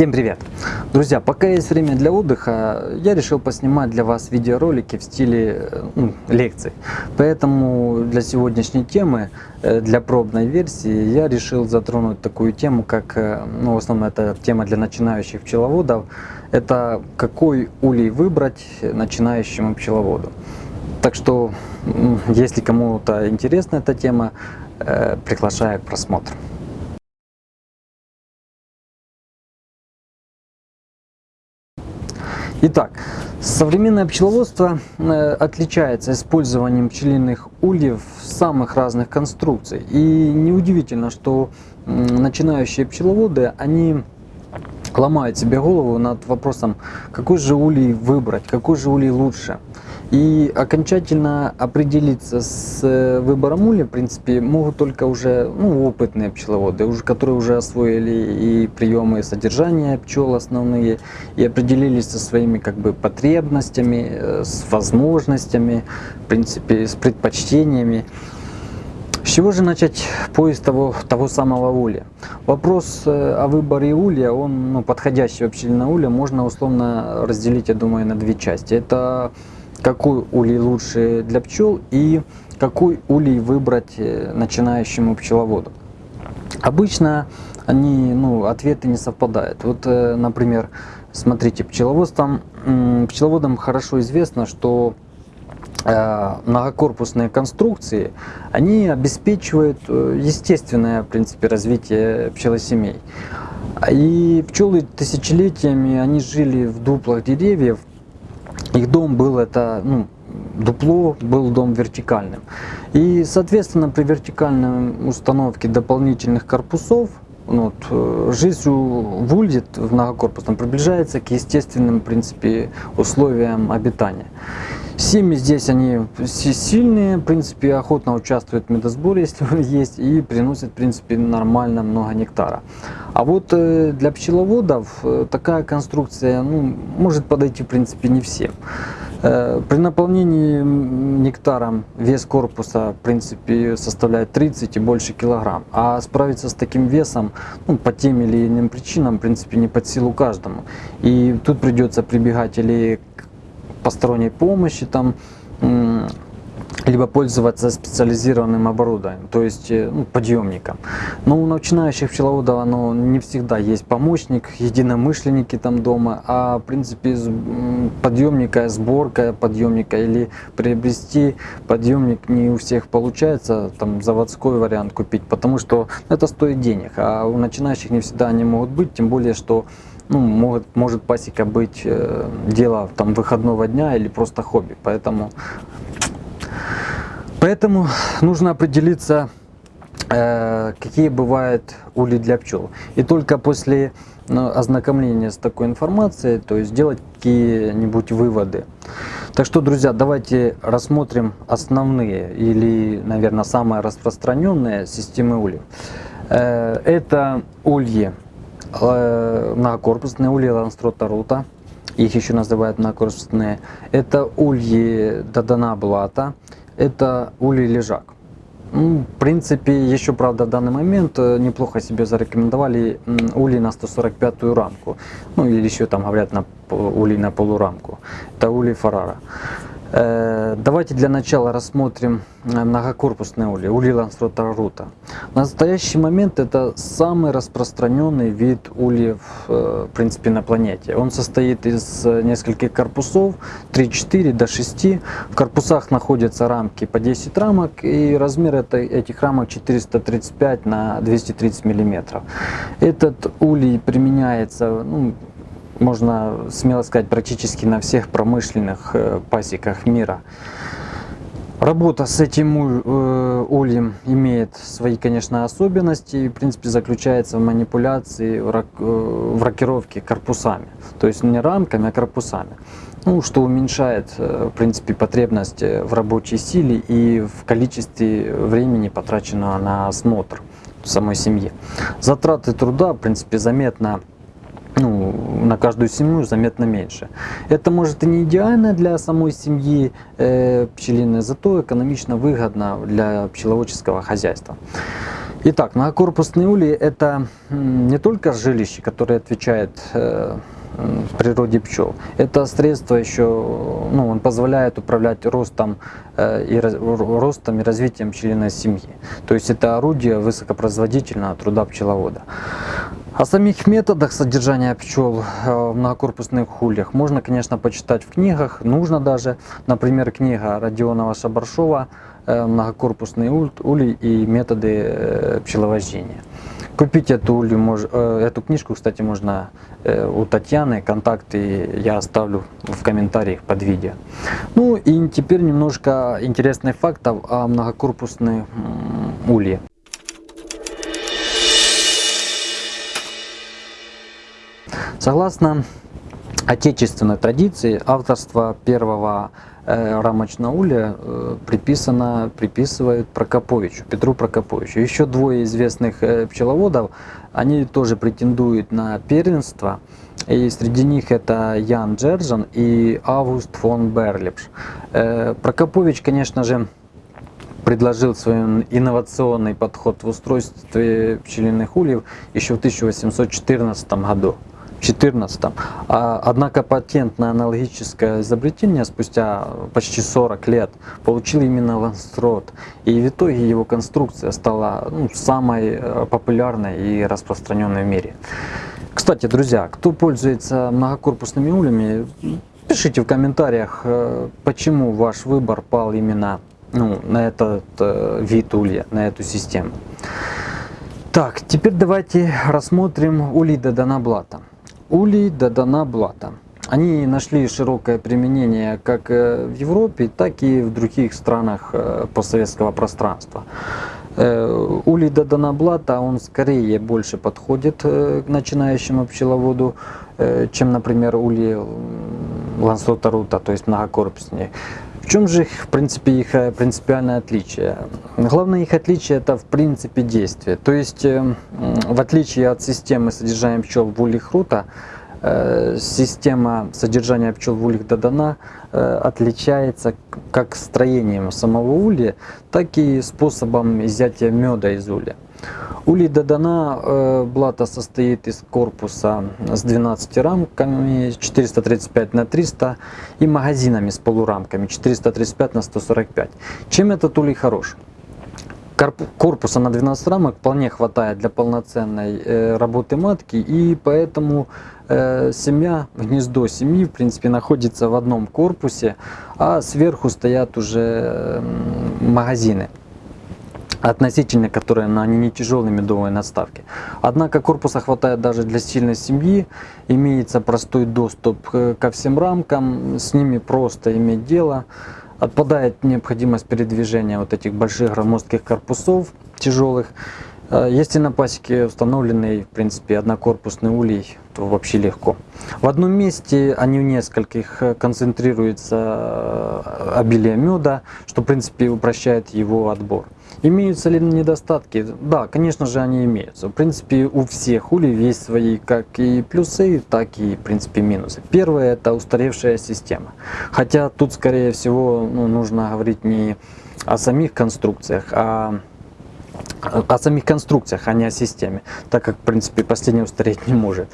Всем привет! Друзья, пока есть время для отдыха, я решил поснимать для вас видеоролики в стиле э, ну, лекций. Поэтому для сегодняшней темы, э, для пробной версии, я решил затронуть такую тему, как, э, ну, в основном это тема для начинающих пчеловодов, это какой улей выбрать начинающему пчеловоду. Так что, если кому-то интересна эта тема, приглашаю к просмотру. Итак, современное пчеловодство э, отличается использованием пчелиных ульев самых разных конструкций. И неудивительно, что начинающие пчеловоды, они ломают себе голову над вопросом, какой же улей выбрать, какой же улей лучше. И окончательно определиться с э, выбором улья, в принципе, могут только уже ну, опытные пчеловоды, уже, которые уже освоили и приемы содержания пчел основные, и определились со своими как бы потребностями, э, с возможностями, в принципе, с предпочтениями. С чего же начать поиск того, того самого улья? Вопрос э, о выборе улья, он ну, подходящего пчелиного улья, можно условно разделить, я думаю, на две части. Это какой улей лучше для пчел и какой улей выбрать э, начинающему пчеловоду. Обычно они, ну, ответы не совпадают. Вот, э, например, смотрите, пчеловодством, пчеловодам хорошо известно, что э, многокорпусные конструкции, они обеспечивают естественное, в принципе, развитие пчелосемей. И пчелы тысячелетиями, они жили в дуплах деревьев, их дом был это, ну, дупло был дом вертикальным. И, соответственно, при вертикальной установке дополнительных корпусов, ну, вот, э, жизнь в улье в многокорпусном приближается к естественным, в принципе, условиям обитания. Семьи здесь они сильные, в принципе, охотно участвуют в медосборе, если он есть, и приносят, в принципе, нормально много нектара. А вот э, для пчеловодов э, такая конструкция ну, может подойти, в принципе, не всем. Э, при наполнении нектаром вес корпуса, в принципе, составляет 30 и больше килограмм. А справиться с таким весом ну, по тем или иным причинам, в принципе, не под силу каждому. И тут придется прибегать или посторонней помощи, там, либо пользоваться специализированным оборудованием, то есть э, ну, подъемником. Но у начинающих пчеловодов оно не всегда есть помощник, единомышленники там дома, а в принципе подъемника, сборка подъемника или приобрести подъемник не у всех получается, там заводской вариант купить, потому что это стоит денег, а у начинающих не всегда они могут быть, тем более что ну, может, может пасека быть э, дело там выходного дня или просто хобби. Поэтому, поэтому нужно определиться, э, какие бывают ули для пчел. И только после ну, ознакомления с такой информацией, то есть сделать какие-нибудь выводы. Так что, друзья, давайте рассмотрим основные или, наверное, самые распространенные системы ульев. Э, это ульи многокорпусные ульи ланстрота их еще называют многокорпусные. Это ульи Дадана Блата, это ульи Лежак. Ну, в принципе, еще, правда, в данный момент э, неплохо себе зарекомендовали ульи на 145 рамку. Ну, или еще там говорят на ульи на полурамку. Это ульи Фарара. Э, давайте для начала рассмотрим э, многокорпусные ули, ули Лансрота В настоящий момент это самый распространенный вид ульев э, в принципе на планете. Он состоит из нескольких корпусов, 3-4 до 6. В корпусах находятся рамки по 10 рамок и размер этих рамок 435 на 230 миллиметров. Этот улей применяется ну, можно смело сказать, практически на всех промышленных э, пасеках мира. Работа с этим э, ульем имеет свои, конечно, особенности и, в принципе, заключается в манипуляции, э, в рокировке корпусами. То есть не рамками, а корпусами. Ну, что уменьшает, в принципе, потребность в рабочей силе и в количестве времени, потраченного на осмотр самой семьи. Затраты труда, в принципе, заметно на каждую семью заметно меньше. Это может и не идеально для самой семьи э, пчелиной, зато экономично выгодно для пчеловодческого хозяйства. Итак, многокорпусные ульи это не только жилище, которое отвечает э, природе пчел. Это средство еще, ну, он позволяет управлять ростом, э, и, ростом и развитием пчелиной семьи. То есть это орудие высокопроизводительного труда пчеловода. О самих методах содержания пчел э, в многокорпусных ульях можно, конечно, почитать в книгах, нужно даже. Например, книга Родионова Шабаршова Э, многокорпусные ульи и методы э, пчеловождения. Купить эту, улью, эту книжку, кстати, можно у Татьяны, контакты я оставлю в комментариях под видео. Ну и теперь немножко интересных фактов о многокорпусной улье. Согласно отечественной традиции, авторство первого Э, рамочного улья э, приписано, приписывают Прокоповичу, Петру Прокоповичу. Еще двое известных э, пчеловодов, они тоже претендуют на первенство. И среди них это Ян Джержан и Август фон Берлипш. Прокопович, конечно же, предложил свой инновационный подход в устройстве пчелиных ульев еще в 1814 году. 2014. А, однако патент на аналогическое изобретение спустя почти 40 лет получил именно Ланстрот. И в итоге его конструкция стала ну, самой э, популярной и распространенной в мире. Кстати, друзья, кто пользуется многокорпусными ульями, пишите в комментариях, э, почему ваш выбор пал именно ну, на этот э, вид улья, на эту систему. Так, теперь давайте рассмотрим улида Донаблата. Улей Дадана Блата. Они нашли широкое применение как э, в Европе, так и в других странах э, постсоветского пространства. Э, улей Дадана Блата, он скорее больше подходит к начинающему пчеловоду, чем, например, улей Лансота Рута, то есть многокорпуснее. Чем же, в принципе, их принципиальное отличие? Главное их отличие это в принципе действия. То есть, в отличие от системы содержания пчел в ульях рута, Э, система содержания пчел в ульях Дадана э, отличается как строением самого улья, так и способом изъятия меда из улья. Улей Дадана э, блата состоит из корпуса с 12 рамками 435 на 300 и магазинами с полурамками 435 на 145. Чем этот улей хорош? корпуса на 12 рамок вполне хватает для полноценной э, работы матки, и поэтому э, семья, гнездо семьи, в принципе, находится в одном корпусе, а сверху стоят уже магазины относительно которые на они не тяжелые медовые надставки. Однако корпуса хватает даже для сильной семьи, имеется простой доступ ко всем рамкам, с ними просто иметь дело. Отпадает необходимость передвижения вот этих больших громоздких корпусов тяжелых. Э, если на пасеке установленный, в принципе, однокорпусный улей, то вообще легко. В одном месте, они в нескольких, э, концентрируется э, обилие меда, что, в принципе, упрощает его отбор. Имеются ли недостатки? Да, конечно же, они имеются. В принципе, у всех улей есть свои как и плюсы, так и, в принципе, минусы. Первое – это устаревшая система. Хотя тут, скорее всего, ну, нужно говорить не о самих конструкциях, а о самих конструкциях, а не о системе, так как, в принципе, последний устареть не может.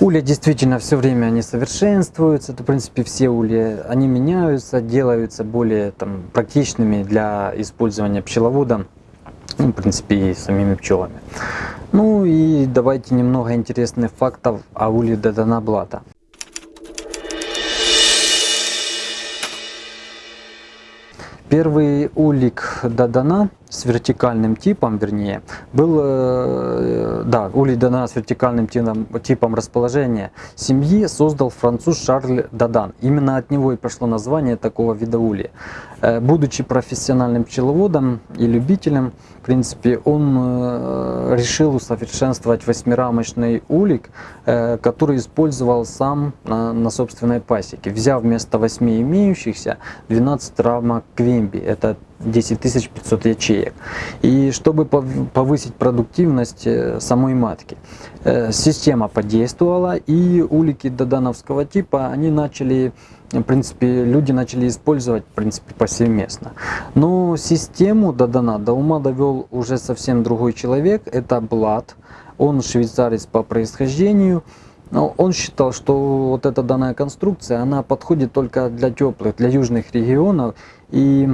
Улья действительно все время они совершенствуются, это, в принципе, все улья, они меняются, делаются более там, практичными для использования пчеловодом, ну, в принципе, и самими пчелами. Ну и давайте немного интересных фактов о улье Даданаблата. Первый улик Дадана с вертикальным типом, вернее, был, э, да, улей Дадана с вертикальным типом, типом расположения семьи создал француз Шарль Дадан. Именно от него и пошло название такого вида улья. Э, будучи профессиональным пчеловодом и любителем, в принципе, он э, решил усовершенствовать восьмирамочный улик, который использовал сам на собственной пасеке, взяв вместо восьми имеющихся 12 рамок Квимби. Это 10 500 ячеек. И чтобы повысить продуктивность э, самой матки, э, система подействовала, и улики додановского типа, они начали в принципе, люди начали использовать, в принципе, повсеместно. Но систему Дадана до ума довел уже совсем другой человек, это Блад. Он швейцарец по происхождению. Но он считал, что вот эта данная конструкция, она подходит только для теплых, для южных регионов. И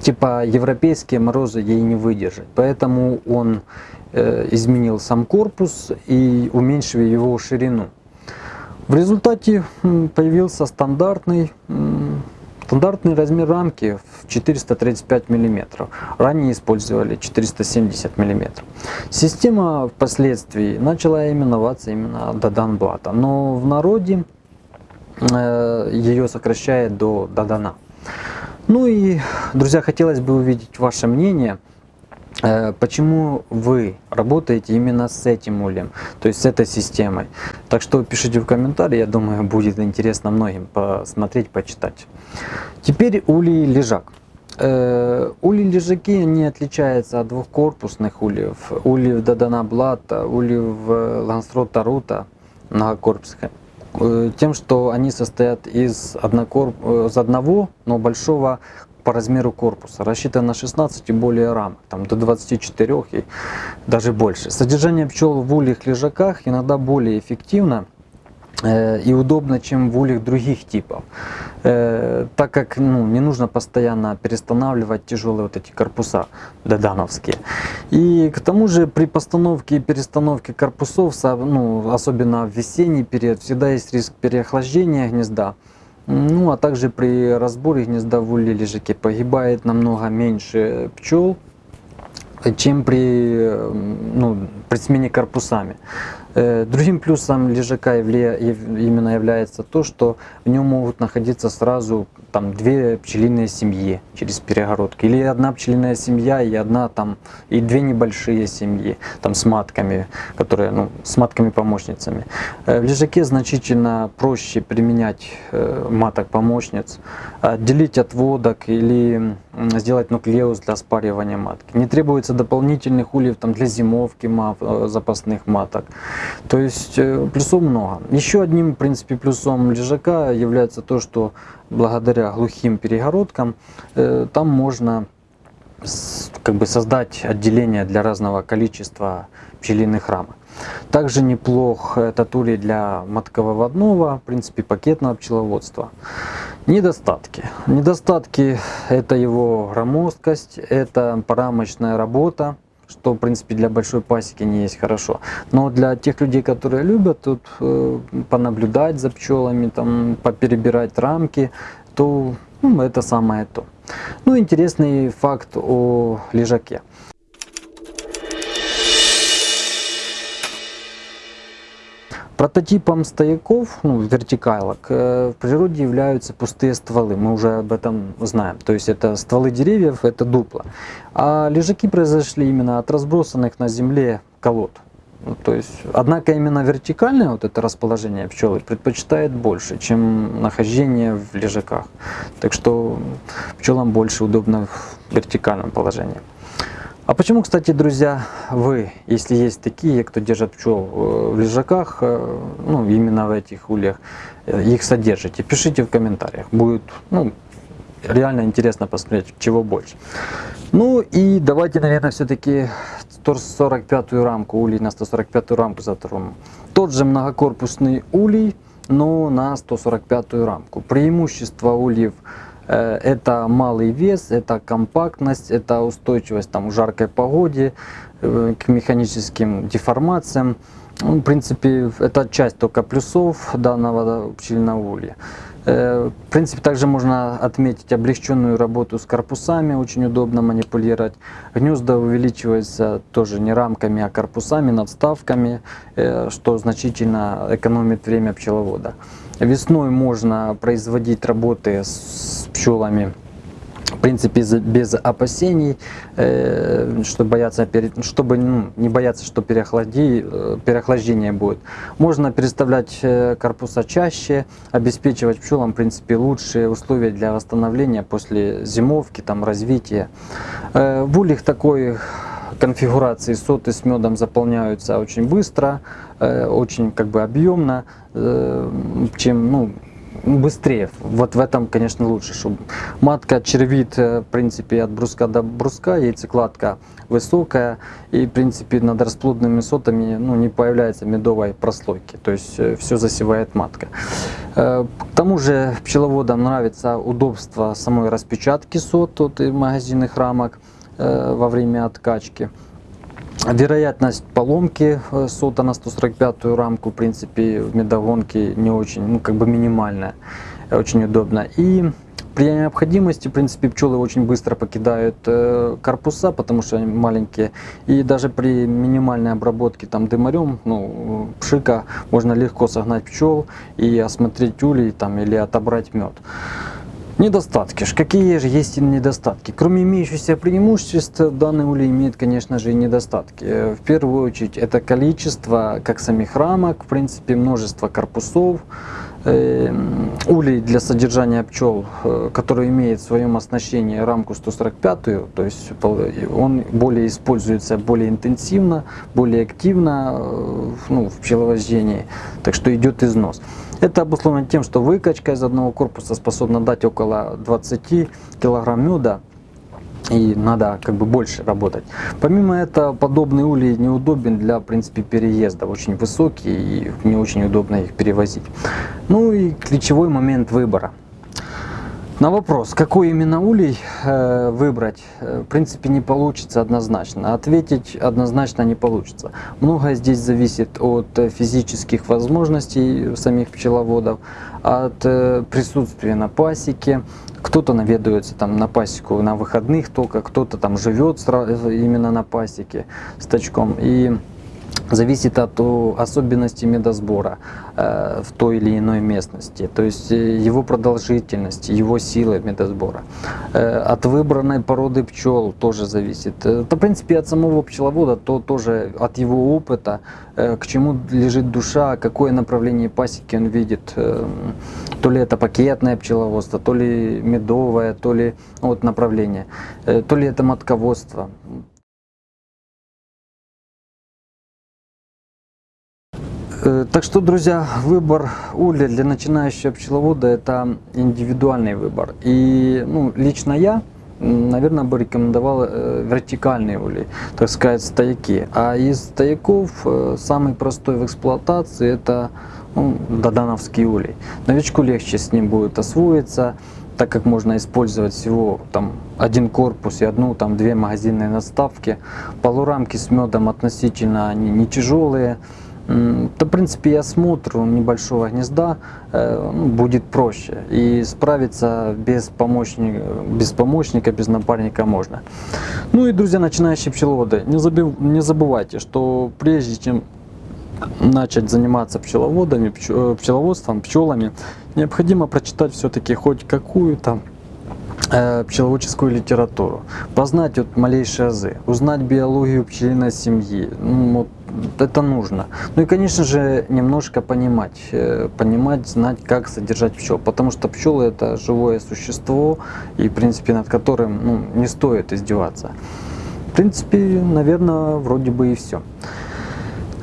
типа европейские морозы ей не выдержать. Поэтому он э, изменил сам корпус и уменьшил его ширину. В результате появился стандартный, стандартный размер рамки в 435 мм. Ранее использовали 470 мм. Система впоследствии начала именоваться именно Даданблата, но в народе э, ее сокращает до Дадана. Ну и, друзья, хотелось бы увидеть ваше мнение – Э, почему вы работаете именно с этим ульем, то есть с этой системой? Так что пишите в комментарии, я думаю, будет интересно многим посмотреть, почитать. Теперь улей лежак. Э, ули лежаки не отличаются от двухкорпусных ульев. Ульев Дадана Блата, ульев Лансрот Тарута, многокорпусных. Э, тем, что они состоят из, однокорп... из одного, но большого по размеру корпуса, рассчитан на 16 и более рамок, там до 24 и даже больше. Содержание пчел в ульях лежаках иногда более эффективно э, и удобно, чем в ульях других типов, э, так как ну, не нужно постоянно перестанавливать тяжелые вот эти корпуса додановские. И к тому же при постановке и перестановке корпусов, ну, особенно в весенний период, всегда есть риск переохлаждения гнезда. Ну, а также при разборе гнезда в улье лежаке погибает намного меньше пчел, чем при, ну, при смене корпусами. Э, другим плюсом лежака именно является то, что в нем могут находиться сразу там две пчелиные семьи через перегородки. Или одна пчелиная семья и одна там, и две небольшие семьи там с матками, которые, ну, с матками-помощницами. Э, в лежаке значительно проще применять э, маток-помощниц, отделить отводок или сделать нуклеус для спаривания матки. Не требуется дополнительных ульев там, для зимовки мат, запасных маток. То есть э, плюсов много. Еще одним, в принципе, плюсом лежака является то, что благодаря глухим перегородкам э, там можно как бы создать отделение для разного количества пчелиных рамок. Также неплох этот улей для матковыводного, в принципе, пакетного пчеловодства. Недостатки. Недостатки это его громоздкость, это парамочная работа, что, в принципе, для большой пасеки не есть хорошо. Но для тех людей, которые любят тут э, понаблюдать за пчелами, там, поперебирать рамки, то ну, это самое то. Ну, интересный факт о лежаке. Прототипом стояков, ну, вертикалок, э, в природе являются пустые стволы, мы уже об этом знаем. То есть это стволы деревьев, это дупла. А лежаки произошли именно от разбросанных на земле колод. Ну, то есть, однако именно вертикальное вот это расположение пчелы предпочитает больше, чем нахождение в лежаках. Так что пчелам больше удобно в вертикальном положении. А почему, кстати, друзья, вы, если есть такие, кто держит пчел э, в лежаках, э, ну, именно в этих ульях, э, их содержите? Пишите в комментариях. Будет, ну, реально интересно посмотреть, чего больше. Ну и давайте, наверное, все-таки 145-ю рамку, улей на 145-ю рамку затронем. Тот же многокорпусный улей, но на 145-ю рамку. Преимущество ульев – это малый вес, это компактность, это устойчивость там, в жаркой погоде, э, к механическим деформациям. Ну, в принципе, это часть только плюсов данного пчельного улья. Э, в принципе, также можно отметить облегченную работу с корпусами, очень удобно манипулировать. Гнезда увеличиваются тоже не рамками, а корпусами, надставками, что значительно экономит время пчеловода. Весной можно производить работы с пчелами в принципе, без опасений, э, что бояться, чтобы ну, не бояться, что э, переохлаждение будет. Можно переставлять э, корпуса чаще, обеспечивать пчелам, в принципе, лучшие условия для восстановления после зимовки, там, развития. В ульях такой конфигурации соты с медом заполняются очень быстро, очень как бы объемно, чем ну, быстрее. Вот в этом, конечно, лучше, чтобы матка червит, э, в принципе, от бруска до бруска, яйцекладка высокая, и, в принципе, над расплодными сотами ну, не появляется медовой прослойки, то есть э, все засевает матка. Э, к тому же пчеловодам нравится удобство самой распечатки сот от магазинных рамок во время откачки. Вероятность поломки э, сота на 145 рамку, в принципе, в медогонке не очень, ну, как бы минимальная, очень удобно. И при необходимости, в принципе, пчелы очень быстро покидают э, корпуса, потому что они маленькие. И даже при минимальной обработке там дымарем, ну, пшика, можно легко согнать пчел и осмотреть улей там, или отобрать мед. Недостатки. Какие же есть недостатки? Кроме имеющихся преимуществ, данный улей имеет, конечно же, и недостатки. В первую очередь, это количество как самих рамок, в принципе, множество корпусов. Эм, улей для содержания пчел, э, который имеет в своем оснащении рамку 145, то есть он более используется более интенсивно, более активно э, ну, в пчеловождении, так что идет износ. Это обусловлено тем, что выкачка из одного корпуса способна дать около 20 килограмм меда и надо как бы больше работать. Помимо этого, подобный улей неудобен для, в принципе, переезда. Очень высокий и не очень удобно их перевозить. Ну и ключевой момент выбора. На вопрос, какой именно улей э, выбрать, э, в принципе не получится однозначно. Ответить однозначно не получится. Многое здесь зависит от физических возможностей самих пчеловодов, от э, присутствия на пасеке. Кто-то наведывается там на пасеку на выходных только, кто-то там живет именно на пасеке с тачком. И зависит от особенностей медосбора э, в той или иной местности, то есть э, его продолжительности, его силы медосбора. Э, от выбранной породы пчел тоже зависит. Это, в принципе, от самого пчеловода, то тоже от его опыта, к чему лежит душа, какое направление пасеки он видит. То ли это пакетное пчеловодство, то ли медовое, то ли вот направление, то ли это матководство. Так что, друзья, выбор улья для начинающего пчеловода – это индивидуальный выбор. И ну, лично я, наверное, бы рекомендовал э, вертикальные ули, так сказать, стояки. А из стояков э, самый простой в эксплуатации – это ну, додановский улей. Новичку легче с ним будет освоиться, так как можно использовать всего там один корпус и одну там две магазинные наставки. Полурамки с медом относительно они не тяжелые. То, в принципе, и осмотр небольшого гнезда э, ну, будет проще. И справиться без помощника, без помощника, без напарника можно. Ну и, друзья, начинающие пчеловоды, не, забив, не забывайте, что прежде чем начать заниматься пчеловодами, э, пчеловодством, пчелами, необходимо прочитать все-таки хоть какую-то э, пчеловодческую литературу, познать вот малейшие азы, узнать биологию пчелиной семьи, ну, вот это нужно. Ну и, конечно же, немножко понимать, э, понимать, знать, как содержать пчел, потому что пчелы это живое существо, и, в принципе, над которым ну, не стоит издеваться. В принципе, наверное, вроде бы и все.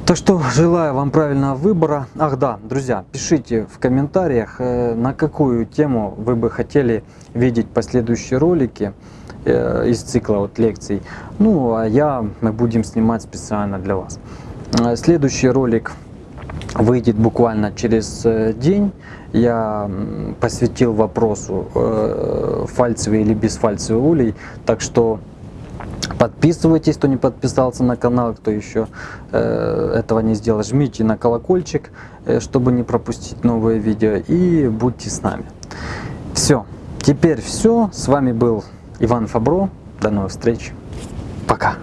Так что желаю вам правильного выбора. Ах да, друзья, пишите в комментариях, э, на какую тему вы бы хотели видеть последующие ролики из цикла вот лекций. Ну, а я, мы будем снимать специально для вас. Э, следующий ролик выйдет буквально через э, день. Я посвятил вопросу э, фальцевый или бесфальцевый улей, так что подписывайтесь, кто не подписался на канал, кто еще этого не сделал, жмите на колокольчик, чтобы не пропустить новые видео и будьте с нами. Все, теперь все, с вами был Иван Фабро, до новых встреч, пока!